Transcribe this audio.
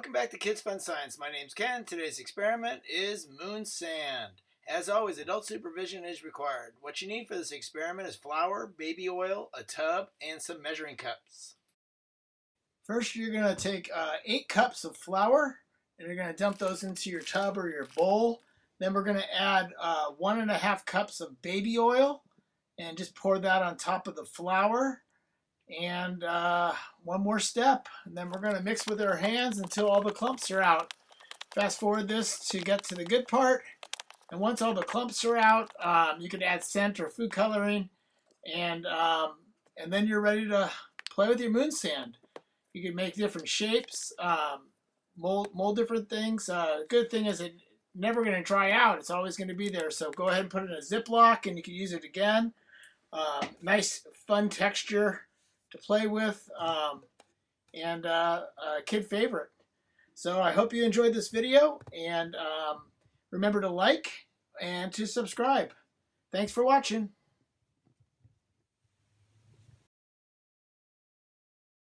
Welcome back to Kids Fun Science. My name's Ken. Today's experiment is moon sand. As always, adult supervision is required. What you need for this experiment is flour, baby oil, a tub, and some measuring cups. First, you're going to take uh, eight cups of flour, and you're going to dump those into your tub or your bowl. Then we're going to add uh, one and a half cups of baby oil, and just pour that on top of the flour. And uh, one more step, and then we're going to mix with our hands until all the clumps are out. Fast forward this to get to the good part. And once all the clumps are out, um, you can add scent or food coloring, and um, and then you're ready to play with your moon sand. You can make different shapes, um, mold, mold different things. Uh, good thing is it never going to dry out. It's always going to be there. So go ahead and put it in a Ziploc, and you can use it again. Uh, nice, fun texture to play with um, and uh, a kid favorite. So I hope you enjoyed this video and um, remember to like and to subscribe. Thanks for watching.